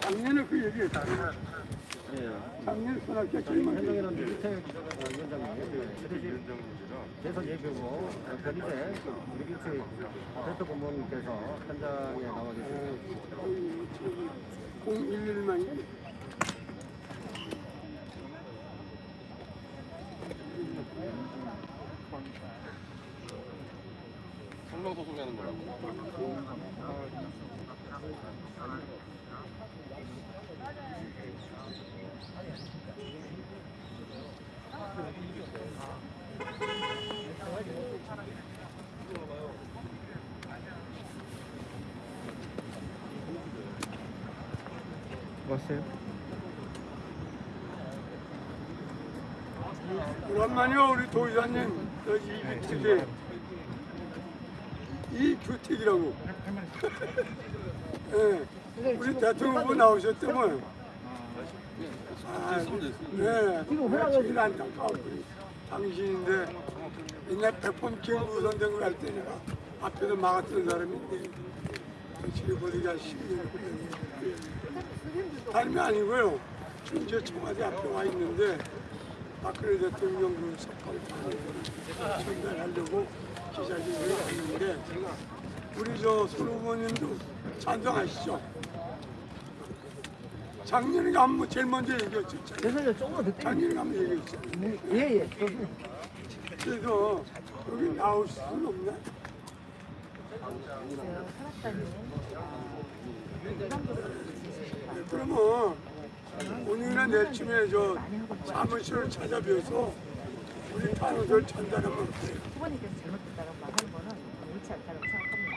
작년에 그 얘기했잖아요. 작년 먼저 현장이라는 밑에 위원장님 계속 얘기하고 그 밑에 우리 밑에 대표 공무원께서 현장에 나와 계세요. 011만이 성명서 소개하는 거라고. 왔어요? 오랜만이요 우리 도의사님 여기 이규택이 이규택이라고. 예, 우리 대통령 후보 나오셨다면 아, 네, 지금 안타까워. 당신인데 옛날 백범 김구 선생을 할 때 내가 앞에서 막았던 사람인데 지금 우리가 10년 다름이 아니고요. 지금 저 청와대 앞에 와 있는데 박근혜 대통령 그 석방을 전달하려고 기자회견을 했는데 우리 저손 후보님도 찬성하시죠? 작년에 가면 제일 먼저 얘기했죠. 죄송해요. 조금만 더 땡겨. 작년에 가면 얘기했죠. 예, 예. 그래서 여기 나올 수는 없나? 네, 그러면 오늘이나 내일쯤에 저 사무실을 찾아뵈서 우리 탄원서를 전달하면 어때요? 후보님께서 잘못됐다고 말하는 거는 옳지 않다고 생각합니다.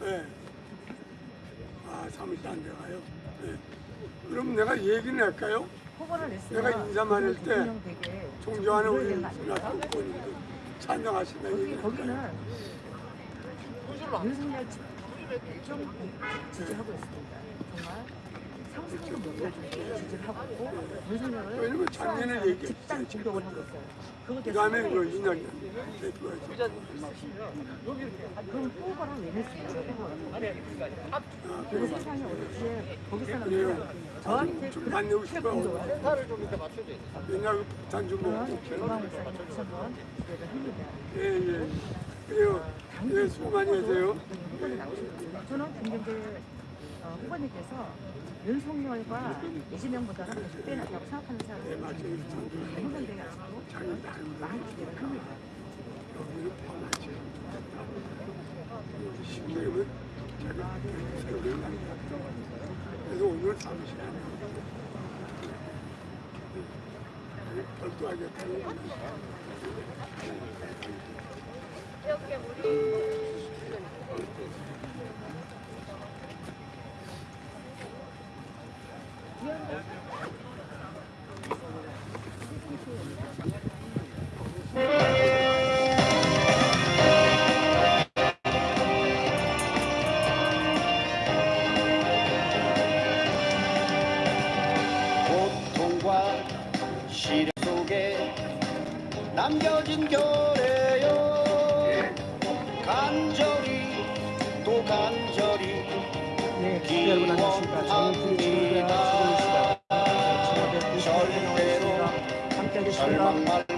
네. 아, 사무실 안 들어가요? 네. 그럼 내가 얘기는 할까요? 후보를 냈으면 내가 인사 많을 때 존경하는 우리 찬성하신다는 거기, 얘기 거기는 할까요? 윤석열 좀 지지하고 있습니다. 정말 상승도 못해주고 지지를 하고 있고 왜냐면 작년에 사랑하는 얘기했지, 집단 공격을 하고 있어요. 그거 그 다음에 그 하고 이낙연 대표가 그럼 후보를 왜? 아, 그 세상에 어디에 거기서는 그래요. 그냥 저한테 싶어요. 공격을 옛날 그 폭탄 좀 그런 기망 목사님 다시 한번 기대를 합니다. 예, 예. 그래요. 예, 수고 많이 하세요. 저는 김경재 어, 후보님께서 윤석열과 이재명보다는 100배 낫다고 생각하는 네, 사람이 자기 나름 많이 새로운 남자. 그래서 오늘 사무실 안에 별도하겠다는 거예요. 고통과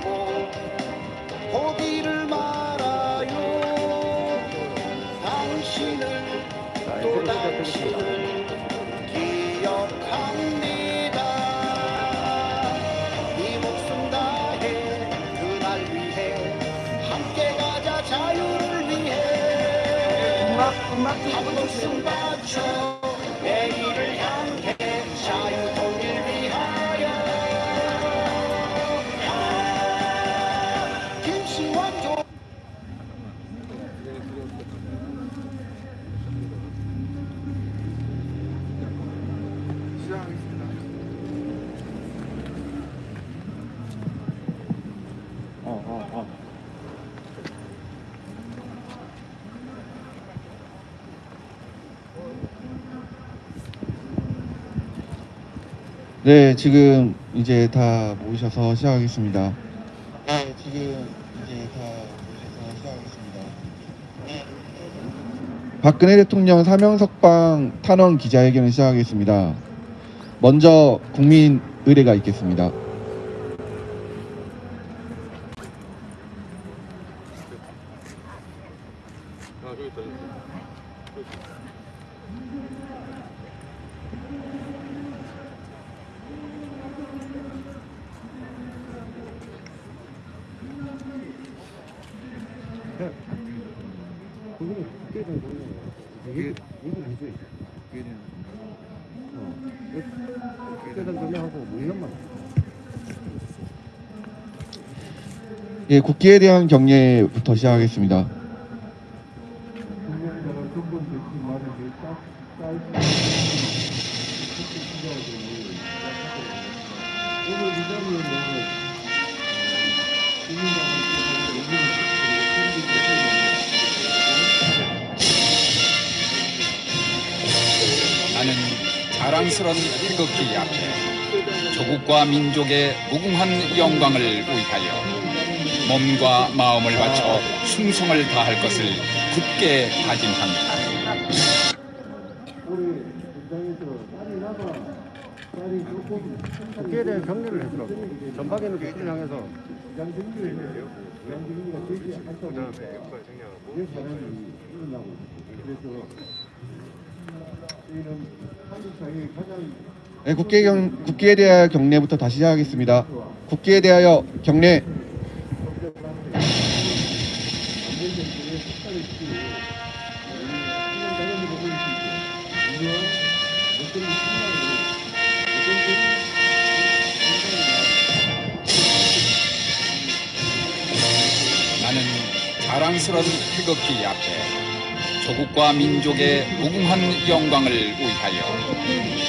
말고 포기를 말아요. 당신을 또 당신을 기억합니다. 이 목숨 다해 그날 위해 함께 가자 자유를 위해. 음악, 음악 네, 지금 이제 다 모이셔서 시작하겠습니다. 네, 지금 이제 다 모이셔서 시작하겠습니다. 네, 박근혜 대통령 사명 석방 탄원 기자회견을 시작하겠습니다. 먼저 국민 의례가 있겠습니다. 아 저기 있다. 저기 있다. 그거는 국회에 대한 거예요. 얘기, 얘기를 해줘야지. 어. 국회에 대한 전략하고 뭐 이런 말. 예, 국기에 대한 경례부터 시작하겠습니다. 나는 자랑스런 태극기 앞에 조국과 민족의 무궁한 영광을 위하여 몸과 마음을 바쳐 충성을 다할 것을 굳게 다짐합니다. 국회에 대한 경례를 해주라고. 전방에는 국회를 향해서. 네, 국기에, 경, 국기에 대하여 경례부터 다시 시작하겠습니다. 국기에 대하여 경례. 자랑스런 태극기 앞에 조국과 민족의 무궁한 영광을 위하여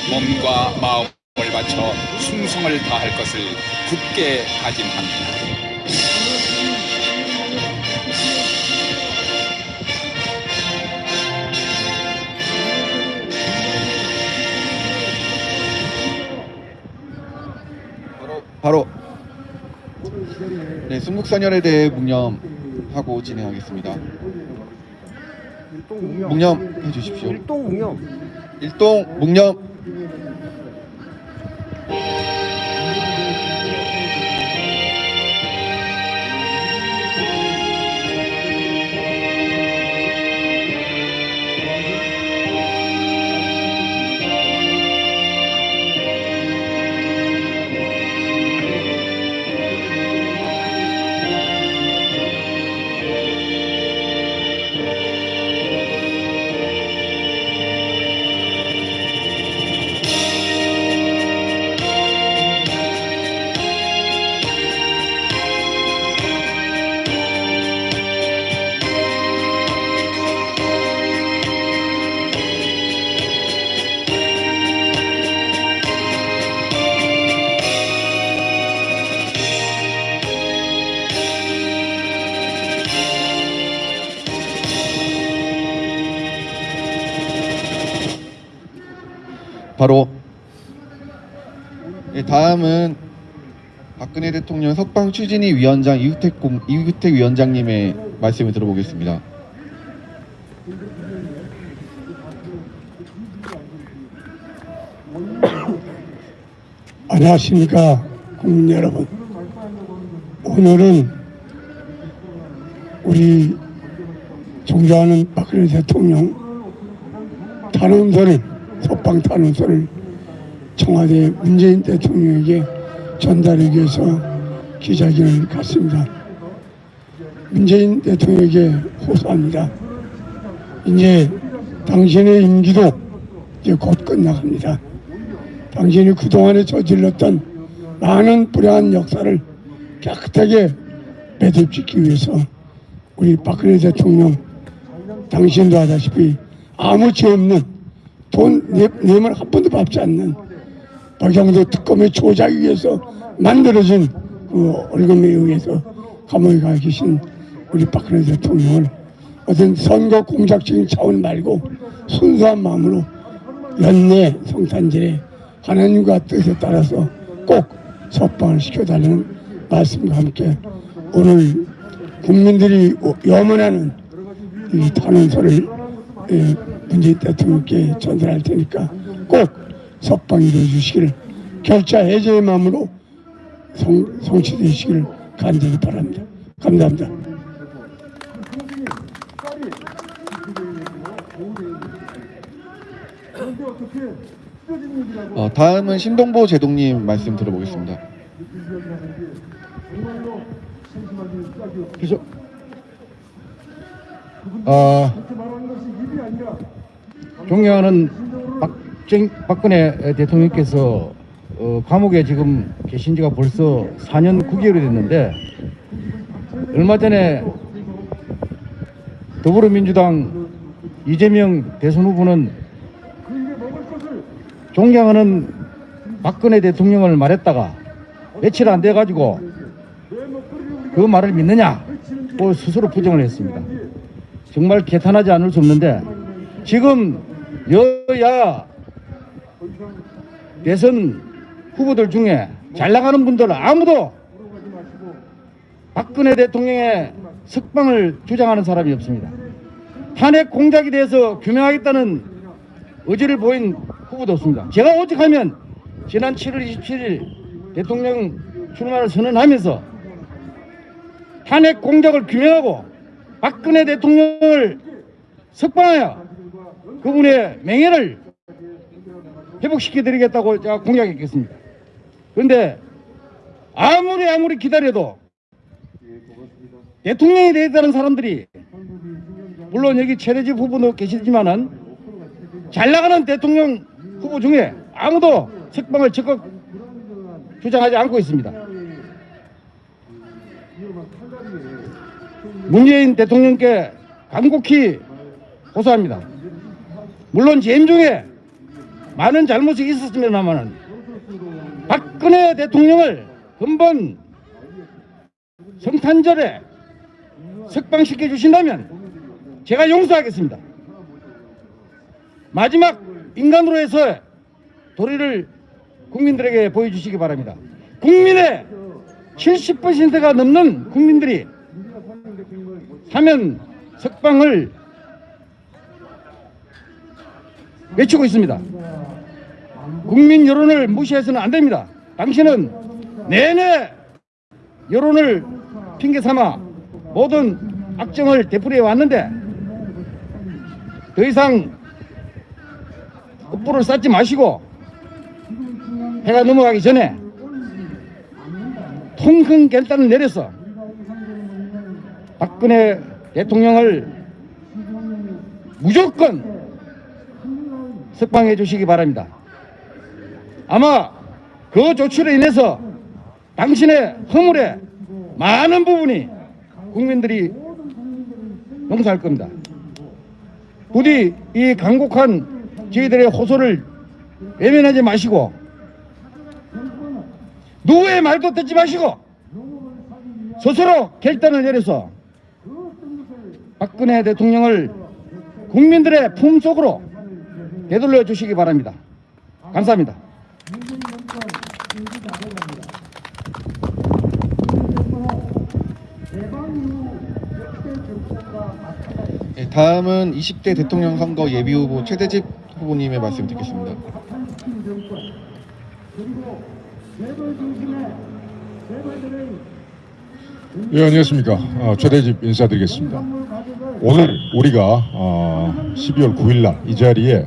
몸과 마음을 바쳐 충성을 다할 것을 굳게 다짐합니다. 바로 네, 순국선열에 대해 묵념 하고 진행하겠습니다. 묵념 해주십시오. 일동 묵념. 일동 묵념. 대통령 석방 추진위 위원장 이규택, 공, 이규택 위원장님의 말씀을 들어보겠습니다. 안녕하십니까 국민 여러분 오늘은 우리 존경하는 박근혜 대통령 탄원서를 석방 탄원서를 청와대 문재인 대통령에게 전달하기 위해서 기자회견을 갖습니다. 문재인 대통령에게 호소합니다. 이제 당신의 임기도 이제 곧 끝나갑니다. 당신이 그동안에 저질렀던 많은 불행한 역사를 깨끗하게 매듭짓기 위해서 우리 박근혜 대통령 당신도 아다시피 아무 죄 없는 돈 내, 내면 한 번도 갚지 않는 박영도 특검의 조작에 의해서 만들어진 그 월급에 의해서 감옥에 가 계신 우리 박근혜 대통령을 어떤 선거 공작적인 차원 말고 순수한 마음으로 연내 성탄절에 하나님과 뜻에 따라서 꼭 석방을 시켜달라는 말씀과 함께 오늘 국민들이 염원하는 이 탄원서를 예, 문재인 대통령께 전달할 테니까 꼭 석방 이루어 주시기를 결자 해제의 마음으로 성, 성취되시기를 간절히 바랍니다. 감사합니다. 어, 다음은 신동보 제동님 말씀 들어보겠습니다. 그래서 아 존경하는 박정, 박근혜 대통령께서 어, 감옥에 지금 계신 지가 벌써 4년 9개월이 됐는데 얼마 전에 더불어민주당 이재명 대선 후보는 존경하는 박근혜 대통령을 말했다가 며칠 안 돼 가지고 그 말을 믿느냐 고 스스로 부정을 했습니다. 정말 개탄하지 않을 수 없는데 지금 여야 대선 후보들 중에 잘 나가는 분들 아무도 박근혜 대통령의 석방을 주장하는 사람이 없습니다. 탄핵 공작에 대해서 규명하겠다는 의지를 보인 후보도 없습니다. 제가 오직하면 지난 7월 27일 대통령 출마를 선언하면서 탄핵 공작을 규명하고 박근혜 대통령을 석방하여 그분의 명예를 회복시켜드리겠다고 제가 공약했겠습니다. 그런데 아무리 아무리 기다려도 대통령이 되겠다는 사람들이 물론 여기 최대집 후보도 계시지만은 잘 나가는 대통령 후보 중에 아무도 석방을 적극 주장하지 않고 있습니다. 문재인 대통령께 간곡히 호소합니다. 물론 재임 중에 많은 잘못이 있었습니다만은 박근혜 대통령을 근본 성탄절에 석방시켜 주신다면 제가 용서하겠습니다. 마지막 인간으로 해서 도리를 국민들에게 보여주시기 바랍니다. 국민의 70%가 넘는 국민들이 사면 석방을 외치고 있습니다. 국민 여론을 무시해서는 안 됩니다. 당신은 내내 여론을 핑계 삼아 모든 악정을 되풀이해 왔는데 더 이상 업보를 쌓지 마시고 해가 넘어가기 전에 통큰 결단을 내려서 박근혜 대통령을 무조건 석방해 주시기 바랍니다. 아마 그 조치로 인해서 당신의 허물에 많은 부분이 국민들이 용서할 겁니다. 부디 이 강곡한 저희들의 호소를 외면하지 마시고 누구의 말도 듣지 마시고 스스로 결단을 내려서 박근혜 대통령을 국민들의 품속으로 되돌려 주시기 바랍니다. 감사합니다. 다음은 20대 대통령 선거 예비 후보 최대집 후보님의 말씀 듣겠습니다. 예, 안녕하십니까. 어, 최대집 인사드리겠습니다. 오늘 우리가 어, 12월 9일 날 이 자리에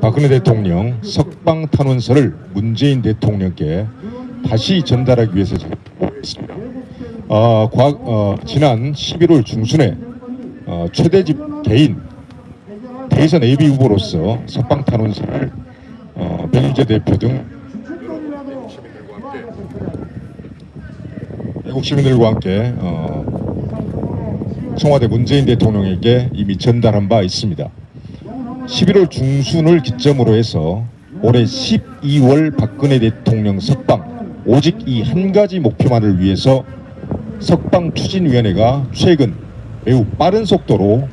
박근혜 대통령 석방 탄원서를 문재인 대통령께 다시 전달하기 위해서 있습니다. 어, 과, 어, 지난 11월 중순에 어, 최대집 개인 대선 예비 후보로서 석방 탄원서를 어, 변희재 대표 등 외국 시민들과 함께 어, 청와대 문재인 대통령에게 이미 전달한 바 있습니다. 11월 중순을 기점으로 해서 올해 12월 박근혜 대통령 석방 오직 이 한 가지 목표만을 위해서 석방 추진위원회가 최근 매우 빠른 속도로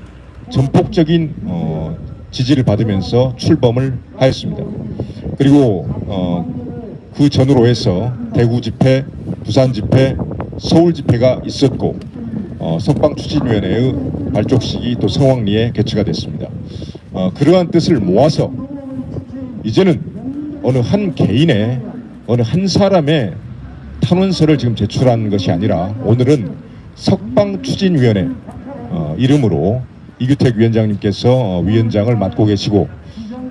전폭적인 어, 지지를 받으면서 출범을 하였습니다. 그리고 어, 그 전후로 해서 대구 집회, 부산 집회, 서울 집회가 있었고 어, 석방 추진위원회의 발족식이 또 성황리에 개최가 됐습니다. 어, 그러한 뜻을 모아서 이제는 어느 한 개인의 어느 한 사람의 탄원서를 지금 제출한 것이 아니라 오늘은 석방추진위원회 어, 이름으로 이규택 위원장님께서 어, 위원장을 맡고 계시고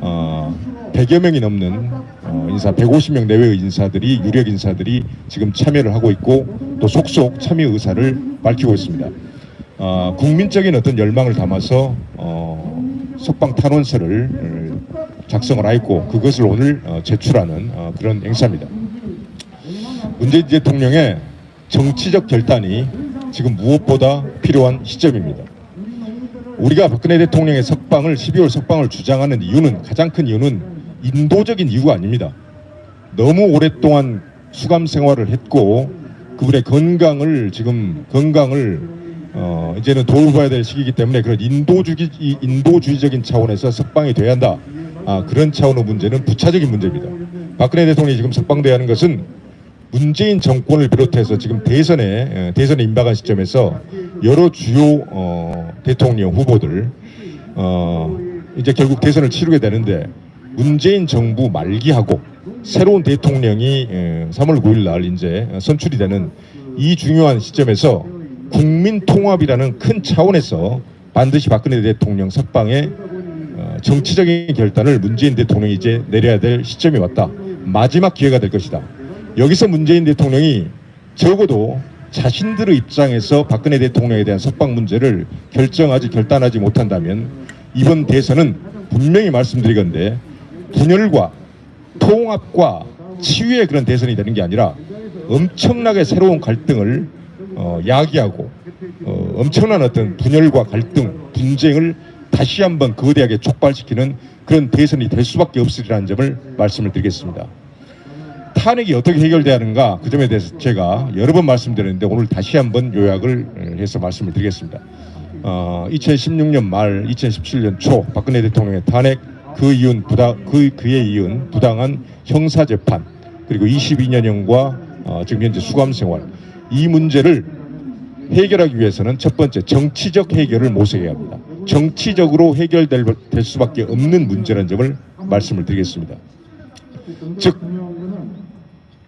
어, 100여 명이 넘는 어, 인사 150명 내외의 인사들이 유력 인사들이 지금 참여를 하고 있고 또 속속 참여 의사를 밝히고 있습니다. 어, 국민적인 어떤 열망을 담아서 어, 석방 탄원서를 어, 작성을 하였고 그것을 오늘 어, 제출하는 어, 그런 행사입니다. 문재인 대통령의 정치적 결단이 지금 무엇보다 필요한 시점입니다. 우리가 박근혜 대통령의 석방을 12월 석방을 주장하는 이유는 가장 큰 이유는 인도적인 이유가 아닙니다. 너무 오랫동안 수감 생활을 했고 그분의 건강을 지금 건강을 어 이제는 돌봐야 될 시기이기 때문에 그런 인도주의 이 인도주의적인 차원에서 석방이 돼야 한다. 아 그런 차원의 문제는 부차적인 문제입니다. 박근혜 대통령이 지금 석방돼야 하는 것은 문재인 정권을 비롯해서 지금 대선에 에, 대선에 임박한 시점에서 여러 주요 어, 대통령 후보들 어, 이제 결국 대선을 치르게 되는데 문재인 정부 말기하고 새로운 대통령이 에, 3월 9일 날 이제 선출이 되는 이 중요한 시점에서 국민 통합이라는 큰 차원에서 반드시 박근혜 대통령 석방에 어, 정치적인 결단을 문재인 대통령이 이제 내려야 될 시점이 왔다. 마지막 기회가 될 것이다. 여기서 문재인 대통령이 적어도 자신들의 입장에서 박근혜 대통령에 대한 석방 문제를 결정하지 결단하지 못한다면 이번 대선은 분명히 말씀드리건데 분열과 통합과 치유의 그런 대선이 되는 게 아니라 엄청나게 새로운 갈등을 어, 야기하고 어, 엄청난 어떤 분열과 갈등, 분쟁을 다시 한번 거대하게 촉발시키는 그런 대선이 될 수밖에 없으리라는 점을 말씀을 드리겠습니다. 탄핵이 어떻게 해결돼야 하는가 그 점에 대해서 제가 여러 번 말씀드렸는데 오늘 다시 한번 요약을 해서 말씀을 드리겠습니다. 어, 2016년 말 2017년 초 박근혜 대통령의 탄핵 그 이은 부당 그 그에 이은 부당한 형사 재판 그리고 22년형과 어, 지금 현재 수감 생활 이 문제를 해결하기 위해서는 첫 번째 정치적 해결을 모색해야 합니다. 정치적으로 해결될 될 수밖에 없는 문제라는 점을 말씀을 드리겠습니다. 즉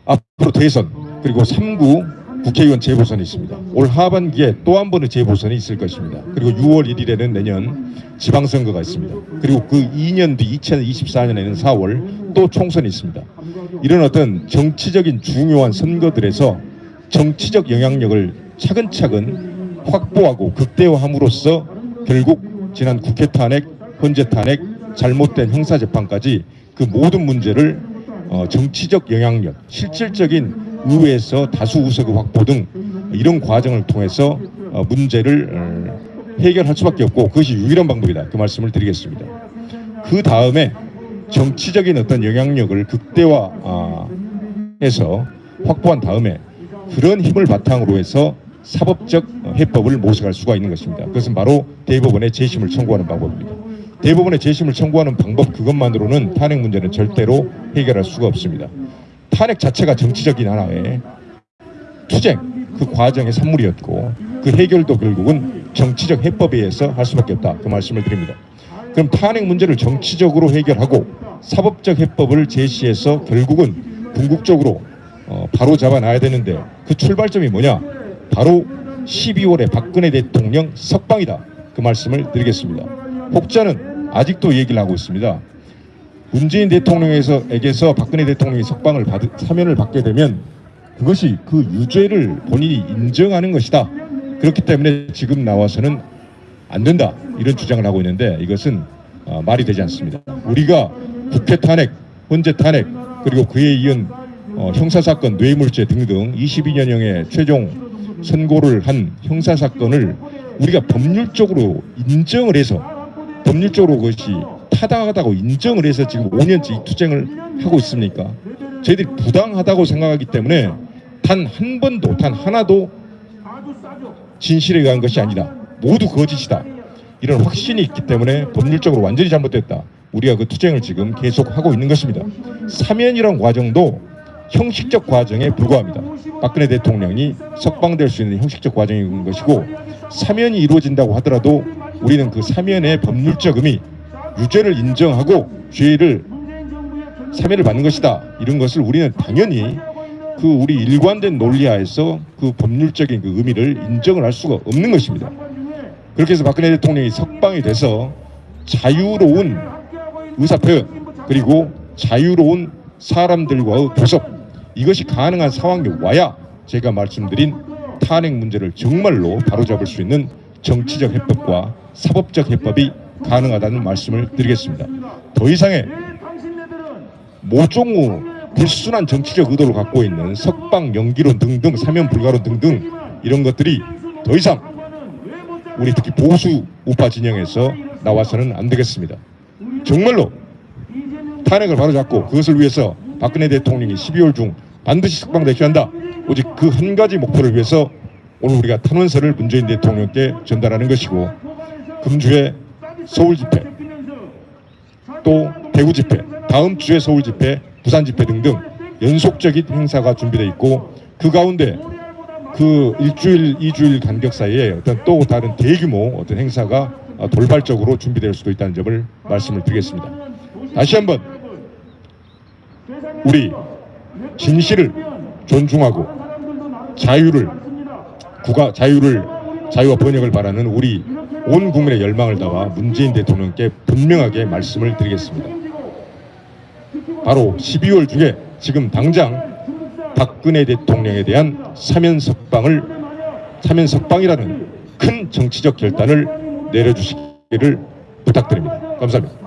앞으로 대선 그리고 3구 국회의원 재보선이 있습니다. 올 하반기에 또 한 번의 재보선이 있을 것입니다. 그리고 6월 1일에는 내년 지방선거가 있습니다. 그리고 그 2년 뒤 2024년에는 4월 또 총선이 있습니다. 이런 어떤 정치적인 중요한 선거들에서 정치적 영향력을 차근차근 확보하고 극대화함으로써 결국 지난 국회 탄핵, 헌재 탄핵, 잘못된 형사 재판까지 그 모든 문제를 어, 정치적 영향력, 실질적인 의회에서 다수 의석의 확보 등 이런 과정을 통해서 어, 문제를 어, 해결할 수밖에 없고 그것이 유일한 방법이다. 그 말씀을 드리겠습니다. 그 다음에 정치적인 어떤 영향력을 극대화해서 확보한 다음에 그런 힘을 바탕으로 해서 사법적 해법을 모색할 수가 있는 것입니다. 그것은 바로 대법원에 재심을 청구하는 방법입니다. 대법원에 재심을 청구하는 방법 그것만으로는 탄핵 문제는 절대로 해결할 수가 없습니다. 탄핵 자체가 정치적인 하나의 투쟁 그 과정의 산물이었고 그 해결도 결국은 정치적 해법에 의해서 할 수밖에 없다 그 말씀을 드립니다. 그럼 탄핵 문제를 정치적으로 해결하고 사법적 해법을 제시해서 결국은 궁극적으로 어, 바로 잡아놔야 되는데 그 출발점이 뭐냐? 바로 12월에 박근혜 대통령 석방이다. 그 말씀을 드리겠습니다. 혹자는 아직도 얘기를 하고 있습니다. 문재인 대통령에게서 박근혜 대통령이 석방을 받 사면을 받게 되면 그것이 그 유죄를 본인이 인정하는 것이다. 그렇기 때문에 지금 나와서는 안 된다. 이런 주장을 하고 있는데 이것은 어, 말이 되지 않습니다. 우리가 국회 탄핵, 헌재 탄핵, 그리고 그에 이은 어, 형사사건, 뇌물죄 등등 22년형의 최종 선고를 한 형사사건을 우리가 법률적으로 인정을 해서 법률적으로 그것이 타당하다고 인정을 해서 지금 5년째 이 투쟁을 하고 있습니까? 저희들이 부당하다고 생각하기 때문에 단 한 번도 단 하나도 진실에 의한 것이 아니다. 모두 거짓이다. 이런 확신이 있기 때문에 법률적으로 완전히 잘못됐다. 우리가 그 투쟁을 지금 계속 하고 있는 것입니다. 사면이란 과정도 형식적 과정에 불과합니다. 박근혜 대통령이 석방될 수 있는 형식적 과정인 것이고 사면이 이루어진다고 하더라도 우리는 그 사면의 법률적 의미 유죄를 인정하고 죄를 사면을 받는 것이다. 이런 것을 우리는 당연히 그 우리 일관된 논리하에서 그 법률적인 그 의미를 인정을 할 수가 없는 것입니다. 그렇게 해서 박근혜 대통령이 석방이 돼서 자유로운 의사표현 그리고 자유로운 사람들과의 교섭 이것이 가능한 상황이 와야 제가 말씀드린 탄핵 문제를 정말로 바로잡을 수 있는 정치적 해법과 사법적 해법이 가능하다는 말씀을 드리겠습니다. 더 이상의 모종의 불순한 정치적 의도를 갖고 있는 석방 연기론 등등 사면 불가론 등등 이런 것들이 더 이상 우리 특히 보수 우파 진영에서 나와서는 안 되겠습니다. 정말로 탄핵을 바로잡고 그것을 위해서 박근혜 대통령이 12월 중 반드시 석방되셔야 한다. 오직 그 한 가지 목표를 위해서 오늘 우리가 탄원서를 문재인 대통령께 전달하는 것이고 금주에 서울 집회 또 대구 집회 다음 주에 서울 집회 부산 집회 등등 연속적인 행사가 준비되어 있고 그 가운데 그 일주일 이주일 간격 사이에 어떤 또 다른 대규모 어떤 행사가 어, 돌발적으로 준비될 수도 있다는 점을 말씀을 드리겠습니다. 다시 한번 우리 진실을 존중하고 자유를 국가 자유를 자유와 번영을 바라는 우리 온 국민의 열망을 담아 문재인 대통령께 분명하게 말씀을 드리겠습니다. 바로 12월 중에 지금 당장 박근혜 대통령에 대한 사면 석방을 사면 석방이라는 큰 정치적 결단을 내려주시기를 부탁드립니다. 감사합니다.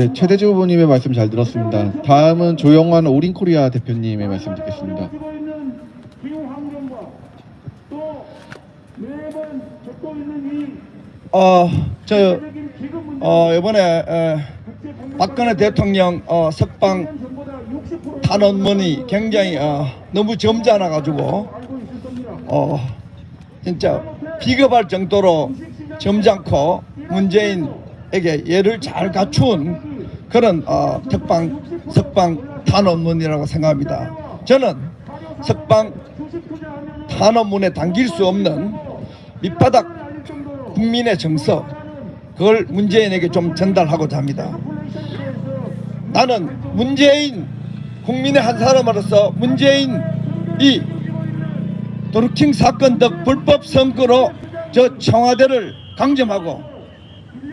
네, 최대주 후보님의 말씀 잘 들었습니다. 다음은 조영환 오린코리아 대표님의 말씀 듣겠습니다. 어, 저, 어, 이번에, 에, 박근혜 대통령, 어, 석방 탄원문이 굉장히, 어, 너무 점잖아가지고, 어, 진짜 비겁할 정도로 점잖고 문재인에게 예를 잘 갖춘 그런, 어, 특방, 석방 탄원문이라고 생각합니다. 저는 석방 탄원문에 담길 수 없는 밑바닥 국민의 정서 그걸 문재인에게 좀 전달하고자 합니다. 나는 문재인 국민의 한 사람으로서 문재인이 도르킹 사건 등 불법 선거로 저 청와대를 강점하고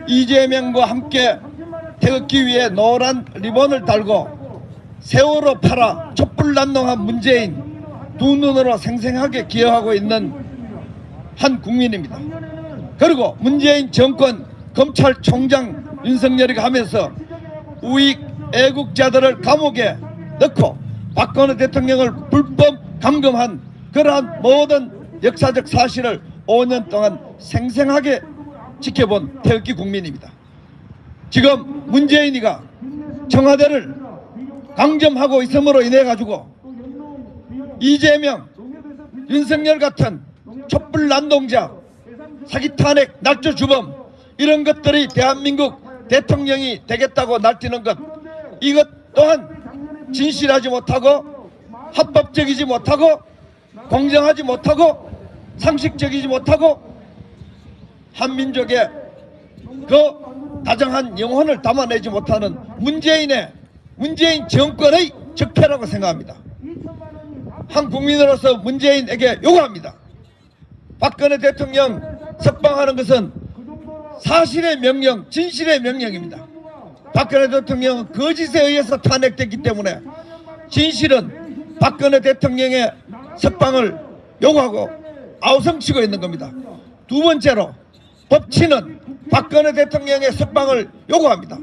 이재명과 함께 태극기 위에 노란 리본을 달고 세월호 팔아 촛불난동한 문재인 두 눈으로 생생하게 기억하고 있는 한 국민입니다. 그리고 문재인 정권 검찰총장 윤석열이 하면서 우익 애국자들을 감옥에 넣고 박근혜 대통령을 불법 감금한 그러한 모든 역사적 사실을 5년 동안 생생하게 지켜본 태극기 국민입니다. 지금 문재인이가 청와대를 강점하고 있음으로 인해 가지고 이재명, 윤석열 같은 촛불 난동자 사기 탄핵, 날조 주범 이런 것들이 대한민국 대통령이 되겠다고 날뛰는 것 이것 또한 진실하지 못하고 합법적이지 못하고 공정하지 못하고 상식적이지 못하고 한민족의 그 다정한 영혼을 담아내지 못하는 문재인의 문재인 정권의 적폐라고 생각합니다. 한 국민으로서 문재인에게 요구합니다. 박근혜 대통령 석방하는 것은 사실의 명령, 진실의 명령입니다. 박근혜 대통령은 거짓에 의해서 탄핵됐기 때문에 진실은 박근혜 대통령의 석방을 요구하고 아우성치고 있는 겁니다. 두 번째로 법치는 박근혜 대통령의 석방을 요구합니다.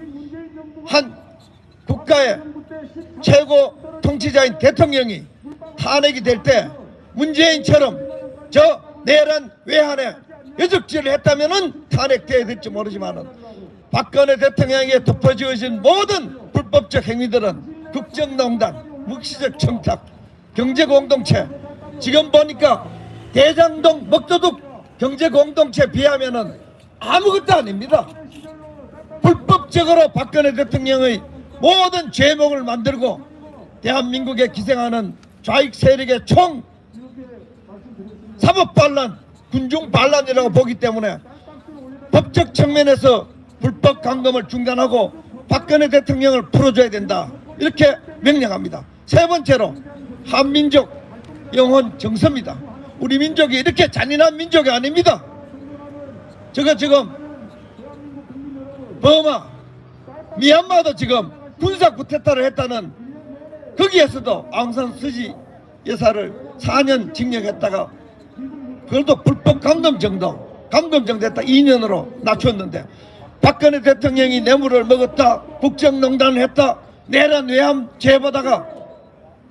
한 국가의 최고 통치자인 대통령이 탄핵이 될 때 문재인처럼 저 내란 외환에 여적질을 했다면 탄핵돼야 될지 모르지만 박근혜 대통령에게 덮어지어진 모든 불법적 행위들은 국정농단, 묵시적 청탁, 경제공동체 지금 보니까 대장동 먹도둑 경제 공동체 비하면 아무것도 아닙니다. 불법적으로 박근혜 대통령의 모든 죄목을 만들고 대한민국에 기생하는 좌익 세력의 총 사법 반란, 군중 반란이라고 보기 때문에 법적 측면에서 불법 강금을 중단하고 박근혜 대통령을 풀어줘야 된다. 이렇게 명령합니다. 세 번째로 한민족 영혼 정서입니다. 우리 민족이 이렇게 잔인한 민족이 아닙니다. 저거 지금 버마, 미얀마도 지금 군사 쿠데타를 했다는 거기에서도 아웅산 스지 여사를 4년 징역했다가 그것도 불법 감금 정도 감금 정도 했다 2년으로 낮췄는데 박근혜 대통령이 뇌물을 먹었다 국정농단을 했다 내란 외함 죄보다가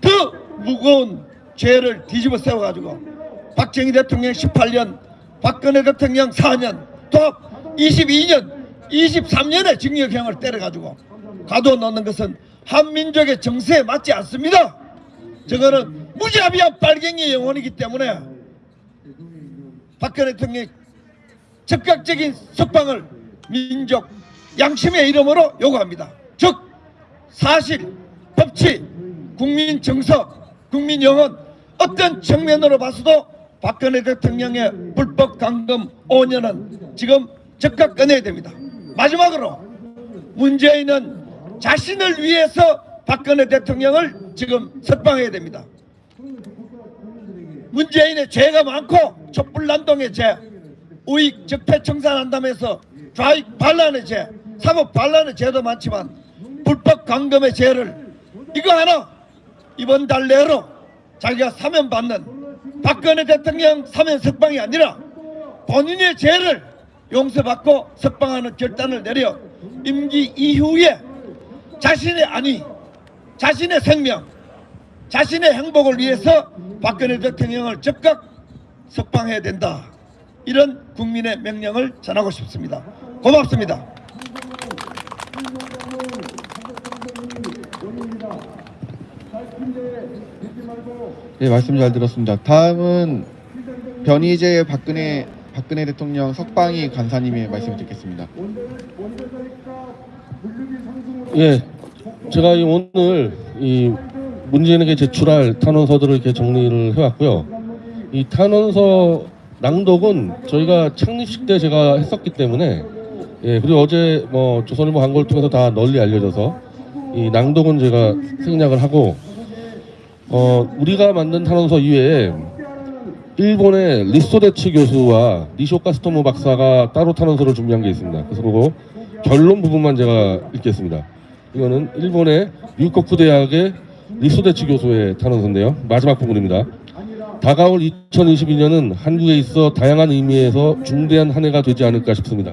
더 무거운 죄를 뒤집어 세워가지고 박정희 대통령 18년 박근혜 대통령 4년 또 22년 23년의 징역형을 때려가지고 가둬놓는 것은 한민족의 정세에 맞지 않습니다 저거는 무자비한 빨갱이 영혼이기 때문에 박근혜 대통령이 즉각적인 석방을 민족 양심의 이름으로 요구합니다. 즉 사실, 법치, 국민 정서, 국민 영혼 어떤 측면으로 봐서도 박근혜 대통령의 불법 감금 5년은 지금 즉각 꺼내야 됩니다. 마지막으로 문재인은 자신을 위해서 박근혜 대통령을 지금 석방해야 됩니다. 문재인의 죄가 많고 촛불난동의 죄, 우익 적폐청산한다면서 좌익 반란의 죄, 사법 반란의 죄도 많지만 불법 감금의 죄를 이거 하나 이번 달 내로 자기가 사면 받는 박근혜 대통령 사면 석방이 아니라 본인의 죄를 용서받고 석방하는 결단을 내려 임기 이후에 자신의 안위, 자신의 생명, 자신의 행복을 위해서 박근혜 대통령을 즉각 석방해야 된다. 이런 국민의 명령을 전하고 싶습니다. 고맙습니다. 네, 말씀 잘 들었습니다. 다음은 변희재 박근혜 박근혜 대통령 석방이 간사님의 말씀을 듣겠습니다. 예, 제가 이 오늘 이 문재인에게 제출할 탄원서들을 이렇게 정리를 해왔고요. 이 탄원서 낭독은 저희가 창립식 때 제가 했었기 때문에 예 그리고 어제 뭐 조선일보 광고를 통해서 다 널리 알려져서 이 낭독은 제가 생략을 하고 어 우리가 만든 탄원서 이외에 일본의 리소데츠 교수와 니쇼카 스토모 박사가 따로 탄원서를 준비한 게 있습니다. 그래서 그거 결론 부분만 제가 읽겠습니다. 이거는 일본의 유코쿠 대학의 리소데츠 교수의 탄원서인데요. 마지막 부분입니다. 다가올 2022년은 한국에 있어 다양한 의미에서 중대한 한 해가 되지 않을까 싶습니다.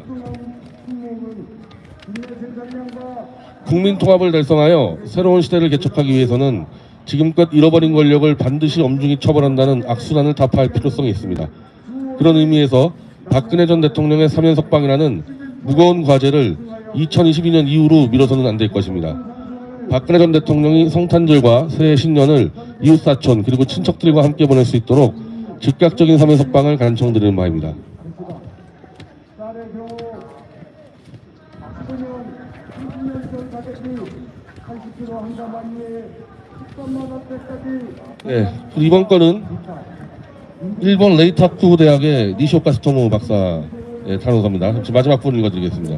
국민 통합을 달성하여 새로운 시대를 개척하기 위해서는 지금껏 잃어버린 권력을 반드시 엄중히 처벌한다는 악순환을 타파할 필요성이 있습니다. 그런 의미에서 박근혜 전 대통령의 사면 석방이라는 무거운 과제를 2022년 이후로 미뤄서는 안 될 것입니다. 박근혜 전 대통령이 성탄절과 새해 신년을 이웃사촌 그리고 친척들과 함께 보낼 수 있도록 즉각적인 사면 석방을 간청드리는 바입니다. 네, 이번 건은 일본 레이타쿠 대학의 니쇼카 스토모 박사의 탄원서입니다. 지금 마지막 부분 읽어드리겠습니다.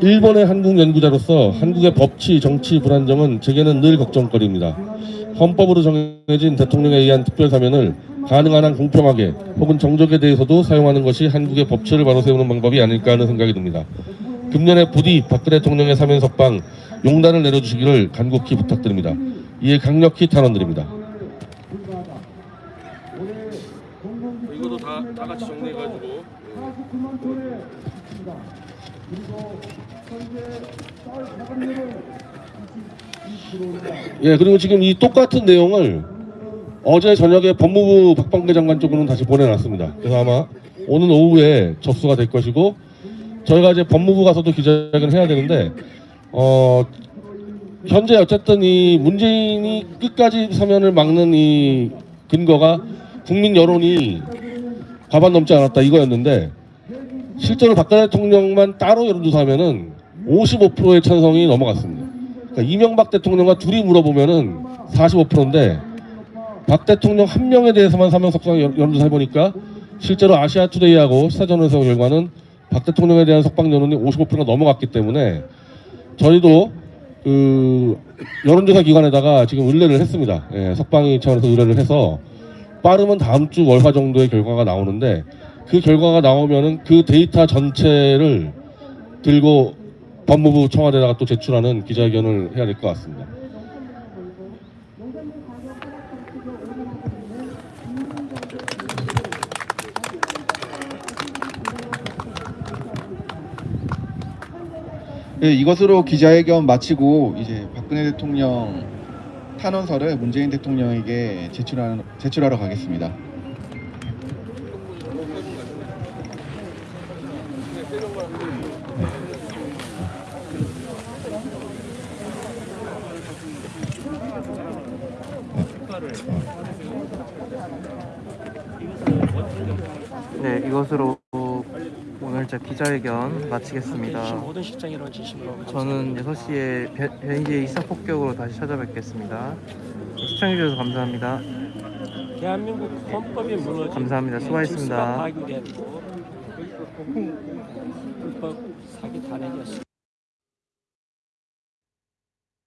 일본의 한국 연구자로서 한국의 법치, 정치 불안정은 제게는 늘 걱정거리입니다. 헌법으로 정해진 대통령에 의한 특별사면을 가능한 한 공평하게 혹은 정적에 대해서도 사용하는 것이 한국의 법치를 바로 세우는 방법이 아닐까 하는 생각이 듭니다. 금년에 부디 박근혜 대통령의 사면 석방 용단을 내려주시기를 간곡히 부탁드립니다. 이에 강력히 탄원드립니다. 이것도 다, 다 같이 정리해가지고 예 그리고 지금 이 똑같은 내용을 어제 저녁에 법무부 박범계 장관 쪽으로는 다시 보내놨습니다. 그래서 아마 오늘 오후에 접수가 될 것이고 저희가 이제 법무부 가서도 기자회견을 해야 되는데 어 현재 어쨌든 이 문재인이 끝까지 사면을 막는 이 근거가 국민 여론이 과반 넘지 않았다 이거였는데 실제로 박근혜 대통령만 따로 여론조사하면은 55%의 찬성이 넘어갔습니다. 그러니까 이명박 대통령과 둘이 물어보면은 45%인데 박 대통령 한 명에 대해서만 여- 여론조사 해보니까 실제로 아시아투데이하고 시사저널에서 결과는 박 대통령에 대한 석방 여론이 55%가 넘어갔기 때문에 저희도 그 여론조사 기관에다가 지금 의뢰를 했습니다. 예, 석방이 차원에서 의뢰를 해서 빠르면 다음 주 월화 정도의 결과가 나오는데 그 결과가 나오면은 그 데이터 전체를 들고 법무부 청와대에다가 또 제출하는 기자회견을 해야 될 것 같습니다. 예, 이것으로 기자회견 마치고 이제 박근혜 대통령 탄원서를 문재인 대통령에게 제출하는, 제출하러 가겠습니다. 네, 이것으로 오늘 제 기자회견 마치겠습니다. 모든 실장이라는 진심으로 저는 6시에 변희재 이사 폭격으로 다시 찾아뵙겠습니다. 시청해주셔서 감사합니다. 대한민국 헌법이 무너진 감사합니다. 수고하셨습니다. 파기된 불법 사기 탄핵이었습니다.